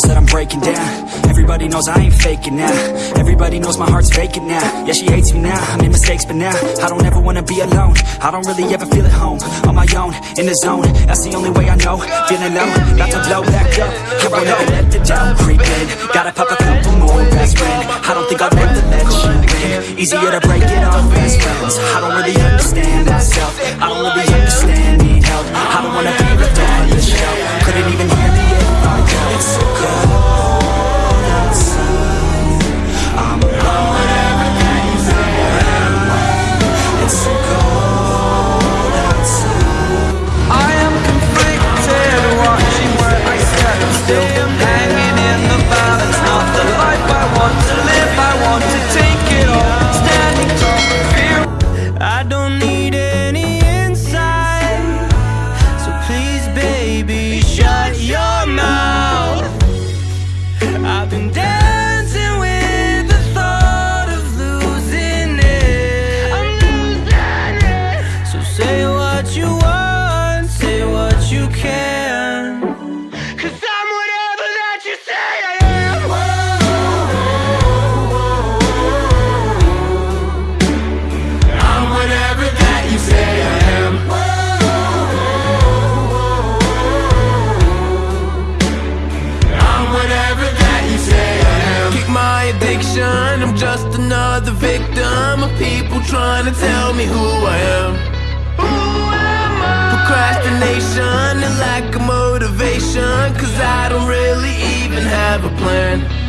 walls that I'm breaking down. Everybody knows I ain't faking now. Everybody knows my heart's vacant now. Yeah, she hates me now, I made mistakes but now I don't ever wanna be alone. I don't really ever feel at home On my own, in the zone. That's the only way I know. Feeling low, about to blow back up. I won't let the doubt creep in. Gotta pop a couple more aspirin I don't think I'll ever let you in. Easier to break it off best friends. I don't need trying to tell me who I am Who am I? Procrastination and lack of motivation Cause I don't really even have a plan